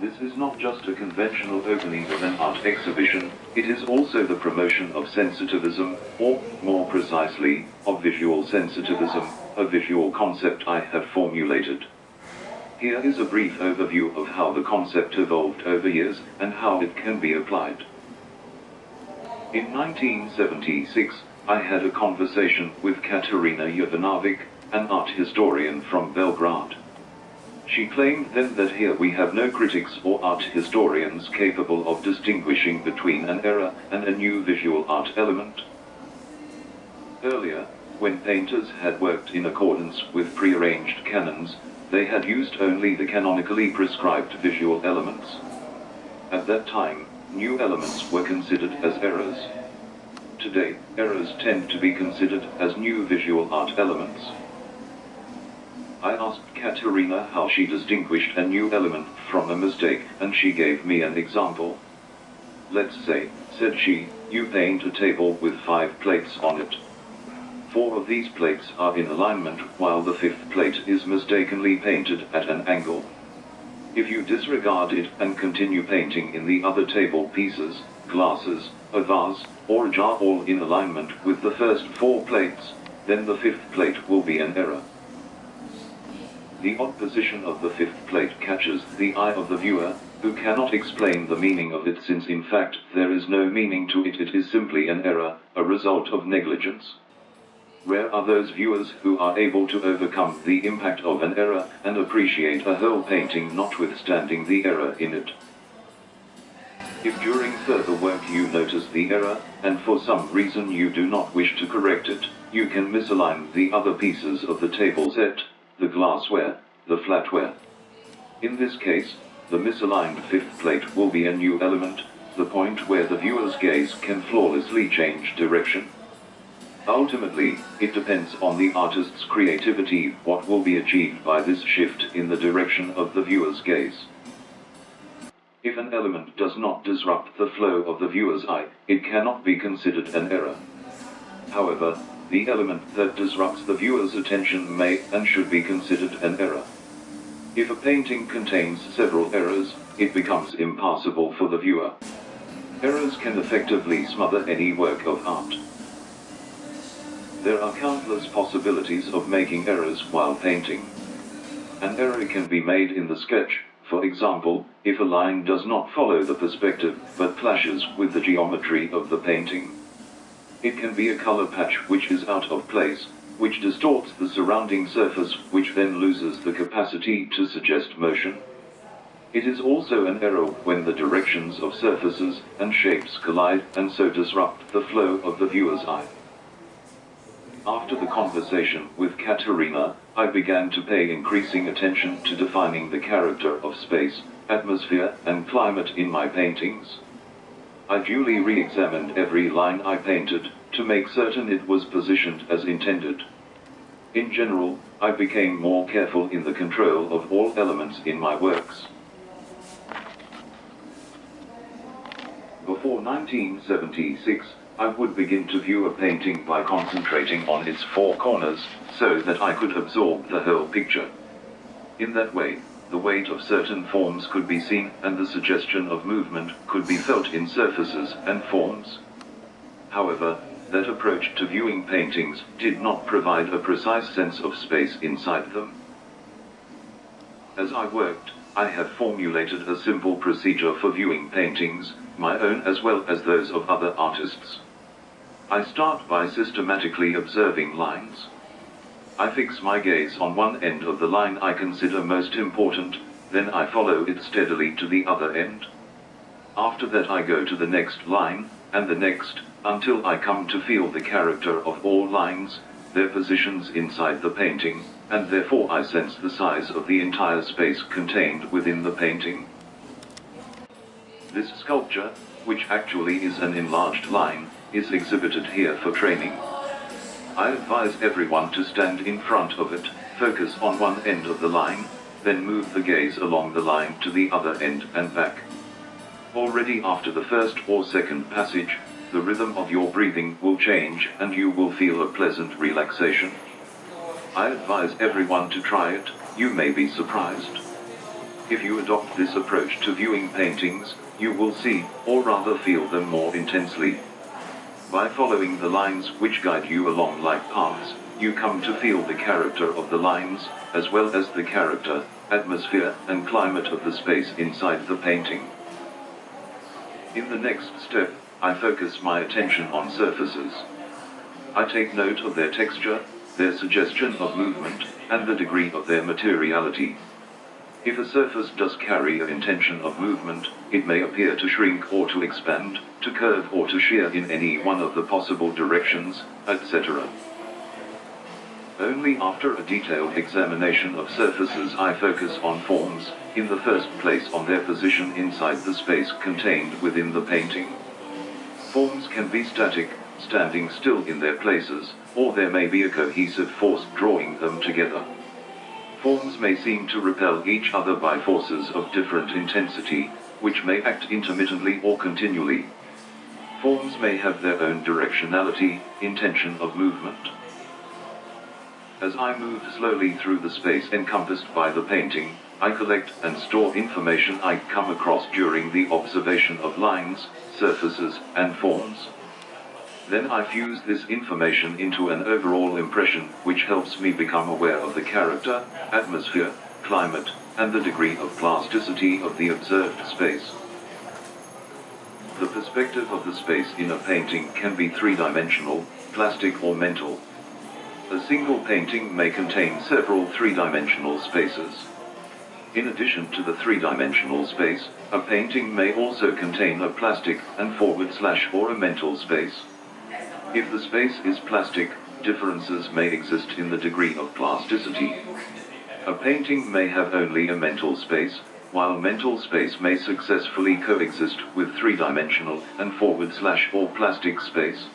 This is not just a conventional opening of an art exhibition, it is also the promotion of sensitivism, or, more precisely, of visual sensitivism, a visual concept I have formulated. Here is a brief overview of how the concept evolved over years, and how it can be applied. In 1976, I had a conversation with Katerina Jovanovic, an art historian from Belgrade. She claimed then that here we have no critics or art historians capable of distinguishing between an era and a new visual art element. Earlier, when painters had worked in accordance with prearranged canons, they had used only the canonically prescribed visual elements. At that time, new elements were considered as errors. Today, errors tend to be considered as new visual art elements. I asked Katerina how she distinguished a new element from a mistake, and she gave me an example. Let's say, said she, you paint a table with five plates on it. Four of these plates are in alignment, while the fifth plate is mistakenly painted at an angle. If you disregard it and continue painting in the other table pieces, glasses, a vase, or a jar all in alignment with the first four plates, then the fifth plate will be an error. The odd position of the fifth plate catches the eye of the viewer, who cannot explain the meaning of it since in fact there is no meaning to it it is simply an error, a result of negligence. Rare are those viewers who are able to overcome the impact of an error and appreciate a whole painting notwithstanding the error in it. If during further work you notice the error, and for some reason you do not wish to correct it, you can misalign the other pieces of the table set, the glassware, the flatware. In this case, the misaligned fifth plate will be a new element, the point where the viewer's gaze can flawlessly change direction. Ultimately, it depends on the artist's creativity what will be achieved by this shift in the direction of the viewer's gaze. If an element does not disrupt the flow of the viewer's eye, it cannot be considered an error. However, the element that disrupts the viewer's attention may and should be considered an error. If a painting contains several errors, it becomes impassable for the viewer. Errors can effectively smother any work of art. There are countless possibilities of making errors while painting. An error can be made in the sketch, for example, if a line does not follow the perspective but clashes with the geometry of the painting. It can be a color patch which is out of place, which distorts the surrounding surface, which then loses the capacity to suggest motion. It is also an error when the directions of surfaces and shapes collide and so disrupt the flow of the viewer's eye. After the conversation with Katerina, I began to pay increasing attention to defining the character of space, atmosphere, and climate in my paintings. I duly re-examined every line I painted, to make certain it was positioned as intended. In general, I became more careful in the control of all elements in my works. Before 1976, I would begin to view a painting by concentrating on its four corners, so that I could absorb the whole picture. In that way, the weight of certain forms could be seen and the suggestion of movement could be felt in surfaces and forms. However, that approach to viewing paintings did not provide a precise sense of space inside them. As I worked, I have formulated a simple procedure for viewing paintings, my own as well as those of other artists. I start by systematically observing lines. I fix my gaze on one end of the line I consider most important, then I follow it steadily to the other end. After that I go to the next line, and the next, until I come to feel the character of all lines, their positions inside the painting, and therefore I sense the size of the entire space contained within the painting. This sculpture, which actually is an enlarged line, is exhibited here for training. I advise everyone to stand in front of it, focus on one end of the line, then move the gaze along the line to the other end and back. Already after the first or second passage, the rhythm of your breathing will change and you will feel a pleasant relaxation. I advise everyone to try it, you may be surprised. If you adopt this approach to viewing paintings, you will see, or rather feel them more intensely. By following the lines which guide you along like paths, you come to feel the character of the lines, as well as the character, atmosphere, and climate of the space inside the painting. In the next step, I focus my attention on surfaces. I take note of their texture, their suggestion of movement, and the degree of their materiality. If a surface does carry an intention of movement, it may appear to shrink or to expand, to curve or to shear in any one of the possible directions, etc. Only after a detailed examination of surfaces I focus on forms, in the first place on their position inside the space contained within the painting. Forms can be static, standing still in their places, or there may be a cohesive force drawing them together. Forms may seem to repel each other by forces of different intensity, which may act intermittently or continually. Forms may have their own directionality, intention of movement. As I move slowly through the space encompassed by the painting, I collect and store information I come across during the observation of lines, surfaces, and forms. Then I fuse this information into an overall impression which helps me become aware of the character, atmosphere, climate, and the degree of plasticity of the observed space. The perspective of the space in a painting can be three-dimensional, plastic or mental. A single painting may contain several three-dimensional spaces. In addition to the three-dimensional space, a painting may also contain a plastic and forward slash or a mental space. If the space is plastic, differences may exist in the degree of plasticity. A painting may have only a mental space, while mental space may successfully coexist with three-dimensional and forward slash or plastic space.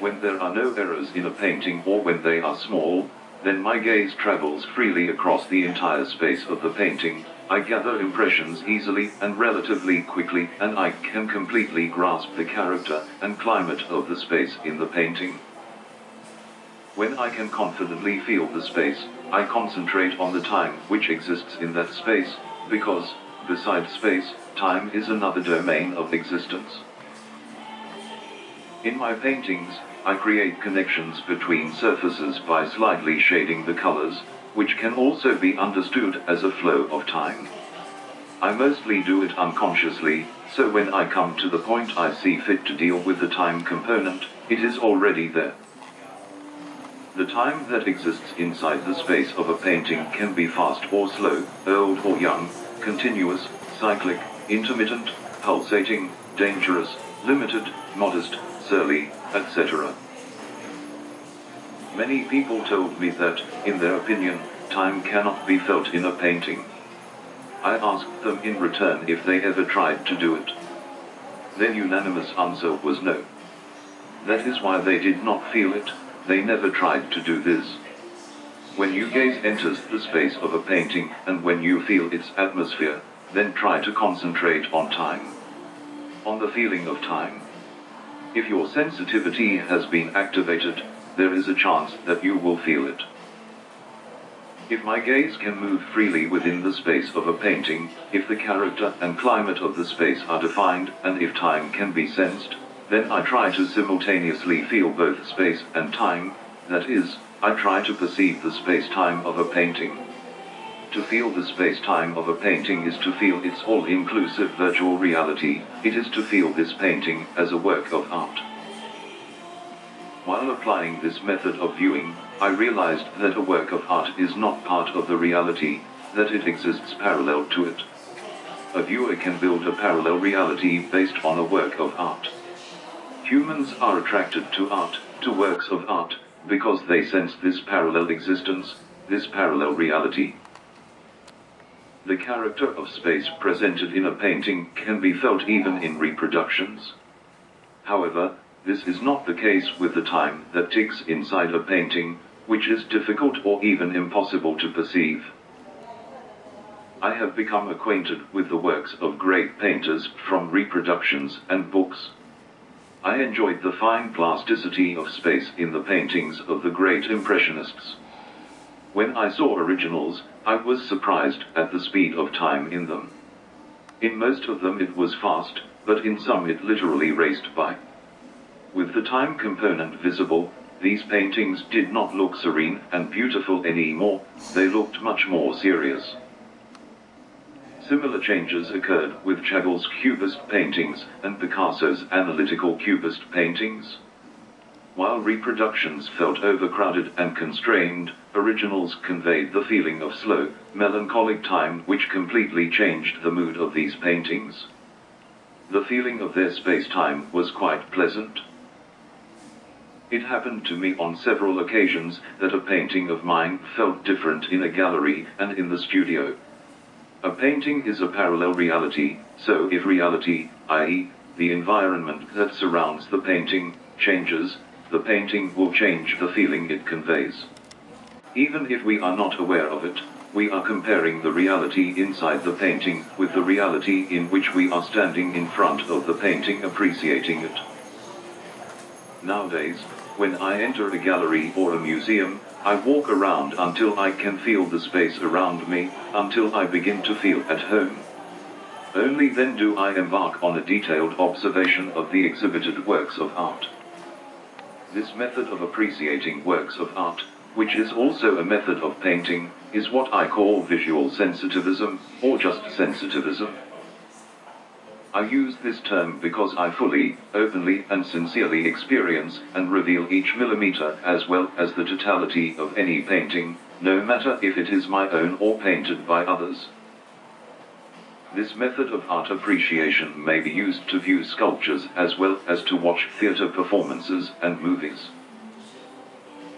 When there are no errors in a painting or when they are small, then my gaze travels freely across the entire space of the painting, I gather impressions easily and relatively quickly and I can completely grasp the character and climate of the space in the painting. When I can confidently feel the space, I concentrate on the time which exists in that space, because, besides space, time is another domain of existence. In my paintings, I create connections between surfaces by slightly shading the colors, which can also be understood as a flow of time. I mostly do it unconsciously, so when I come to the point I see fit to deal with the time component, it is already there. The time that exists inside the space of a painting can be fast or slow, old or young, continuous, cyclic, intermittent, pulsating, dangerous, limited, modest, surly, etc. Many people told me that, in their opinion, time cannot be felt in a painting. I asked them in return if they ever tried to do it. Their unanimous answer was no. That is why they did not feel it, they never tried to do this. When you gaze enters the space of a painting, and when you feel its atmosphere, then try to concentrate on time. On the feeling of time. If your sensitivity has been activated, there is a chance that you will feel it. If my gaze can move freely within the space of a painting, if the character and climate of the space are defined, and if time can be sensed, then I try to simultaneously feel both space and time, that is, I try to perceive the space-time of a painting. To feel the space-time of a painting is to feel its all-inclusive virtual reality, it is to feel this painting as a work of art. While applying this method of viewing, I realized that a work of art is not part of the reality, that it exists parallel to it. A viewer can build a parallel reality based on a work of art. Humans are attracted to art, to works of art, because they sense this parallel existence, this parallel reality. The character of space presented in a painting can be felt even in reproductions. However, this is not the case with the time that ticks inside a painting, which is difficult or even impossible to perceive. I have become acquainted with the works of great painters from reproductions and books. I enjoyed the fine plasticity of space in the paintings of the great Impressionists. When I saw originals, I was surprised at the speed of time in them. In most of them it was fast, but in some it literally raced by. With the time component visible, these paintings did not look serene and beautiful anymore, they looked much more serious. Similar changes occurred with Chagall's Cubist paintings and Picasso's analytical Cubist paintings. While reproductions felt overcrowded and constrained, originals conveyed the feeling of slow, melancholic time which completely changed the mood of these paintings. The feeling of their space-time was quite pleasant. It happened to me on several occasions that a painting of mine felt different in a gallery and in the studio. A painting is a parallel reality, so if reality, i.e., the environment that surrounds the painting, changes, the painting will change the feeling it conveys. Even if we are not aware of it, we are comparing the reality inside the painting with the reality in which we are standing in front of the painting appreciating it. Nowadays, when I enter a gallery or a museum, I walk around until I can feel the space around me, until I begin to feel at home. Only then do I embark on a detailed observation of the exhibited works of art. This method of appreciating works of art, which is also a method of painting, is what I call visual sensitivism, or just sensitivism. I use this term because I fully, openly and sincerely experience and reveal each millimeter as well as the totality of any painting, no matter if it is my own or painted by others. This method of art appreciation may be used to view sculptures as well as to watch theater performances and movies.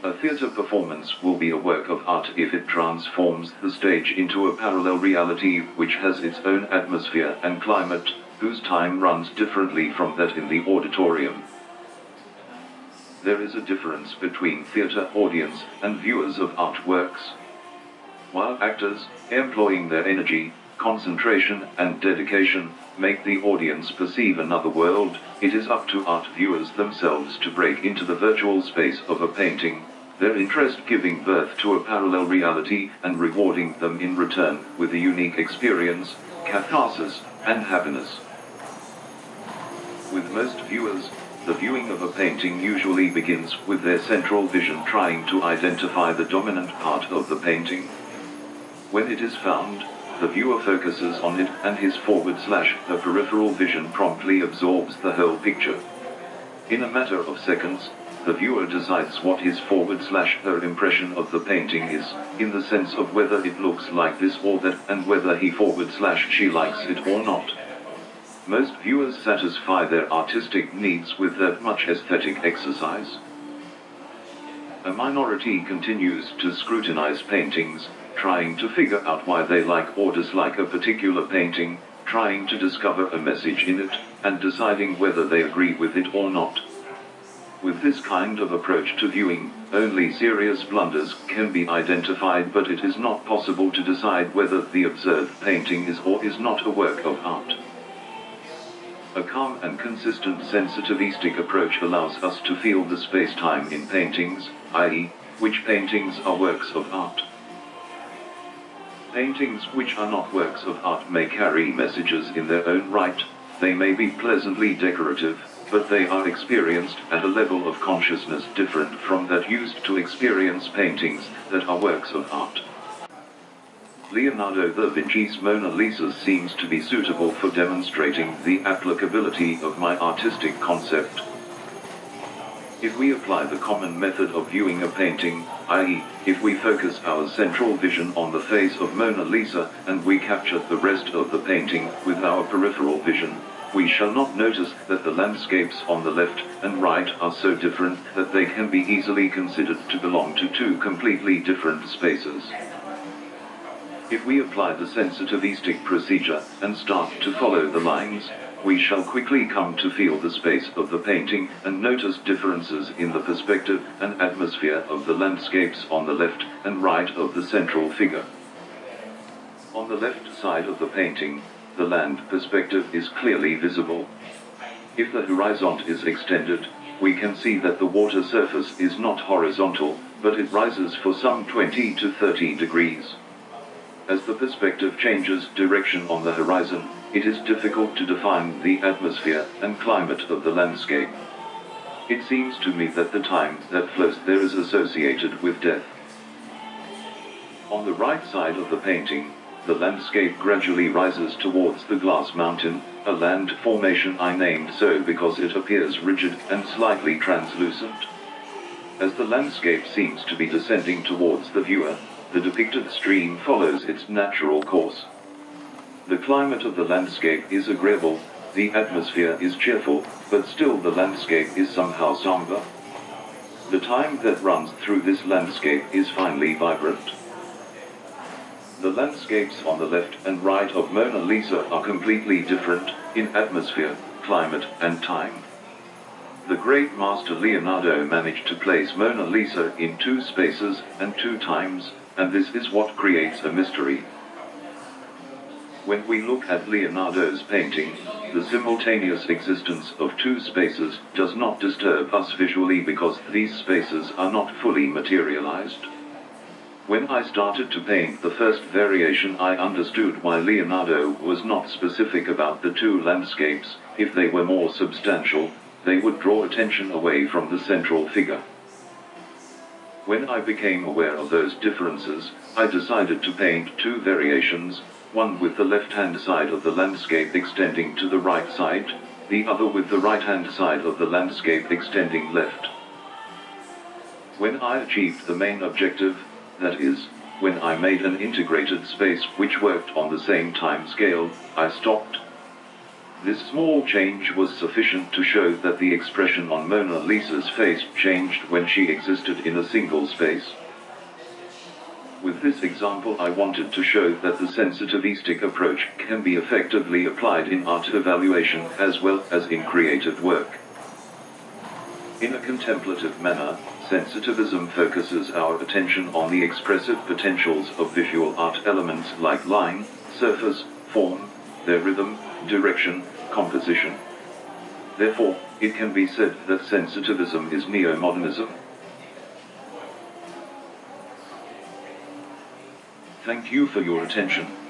A theater performance will be a work of art if it transforms the stage into a parallel reality which has its own atmosphere and climate, whose time runs differently from that in the auditorium. There is a difference between theater audience and viewers of artworks. While actors, employing their energy, concentration and dedication, make the audience perceive another world, it is up to art viewers themselves to break into the virtual space of a painting, their interest giving birth to a parallel reality and rewarding them in return with a unique experience, catharsis, and happiness. With most viewers, the viewing of a painting usually begins with their central vision trying to identify the dominant part of the painting. When it is found, the viewer focuses on it and his forward slash the peripheral vision promptly absorbs the whole picture. In a matter of seconds, the viewer decides what his forward slash her impression of the painting is, in the sense of whether it looks like this or that and whether he forward slash she likes it or not. Most viewers satisfy their artistic needs with that much aesthetic exercise. A minority continues to scrutinize paintings, trying to figure out why they like or dislike a particular painting, trying to discover a message in it, and deciding whether they agree with it or not. With this kind of approach to viewing, only serious blunders can be identified but it is not possible to decide whether the observed painting is or is not a work of art. A calm and consistent sensitivistic approach allows us to feel the space-time in paintings, i.e., which paintings are works of art. Paintings which are not works of art may carry messages in their own right, they may be pleasantly decorative, but they are experienced at a level of consciousness different from that used to experience paintings that are works of art. Leonardo da Vinci's Mona Lisa seems to be suitable for demonstrating the applicability of my artistic concept. If we apply the common method of viewing a painting, i.e., if we focus our central vision on the face of Mona Lisa and we capture the rest of the painting with our peripheral vision, we shall not notice that the landscapes on the left and right are so different that they can be easily considered to belong to two completely different spaces. If we apply the sensitivistic procedure and start to follow the lines, we shall quickly come to feel the space of the painting and notice differences in the perspective and atmosphere of the landscapes on the left and right of the central figure. On the left side of the painting, the land perspective is clearly visible. If the horizon is extended, we can see that the water surface is not horizontal, but it rises for some 20 to 30 degrees. As the perspective changes direction on the horizon, it is difficult to define the atmosphere and climate of the landscape. It seems to me that the time that flows there is associated with death. On the right side of the painting, the landscape gradually rises towards the glass mountain, a land formation I named so because it appears rigid and slightly translucent. As the landscape seems to be descending towards the viewer, the depicted stream follows its natural course. The climate of the landscape is agreeable, the atmosphere is cheerful, but still the landscape is somehow somber. The time that runs through this landscape is finely vibrant. The landscapes on the left and right of Mona Lisa are completely different, in atmosphere, climate, and time. The great master Leonardo managed to place Mona Lisa in two spaces and two times, and this is what creates a mystery. When we look at Leonardo's painting, the simultaneous existence of two spaces does not disturb us visually because these spaces are not fully materialized. When I started to paint the first variation I understood why Leonardo was not specific about the two landscapes, if they were more substantial, they would draw attention away from the central figure. When I became aware of those differences, I decided to paint two variations, one with the left-hand side of the landscape extending to the right side, the other with the right-hand side of the landscape extending left. When I achieved the main objective, that is, when I made an integrated space which worked on the same time scale, I stopped. This small change was sufficient to show that the expression on Mona Lisa's face changed when she existed in a single space. With this example I wanted to show that the sensitivistic approach can be effectively applied in art evaluation as well as in creative work. In a contemplative manner, Sensitivism focuses our attention on the expressive potentials of visual art elements like line, surface, form, their rhythm, direction, composition. Therefore, it can be said that sensitivism is neo-modernism. Thank you for your attention.